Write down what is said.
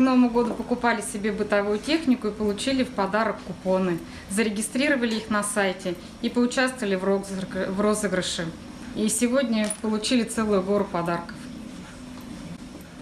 к Новому году покупали себе бытовую технику и получили в подарок купоны. Зарегистрировали их на сайте и поучаствовали в в розыгрыше. И сегодня получили целую гору подарков.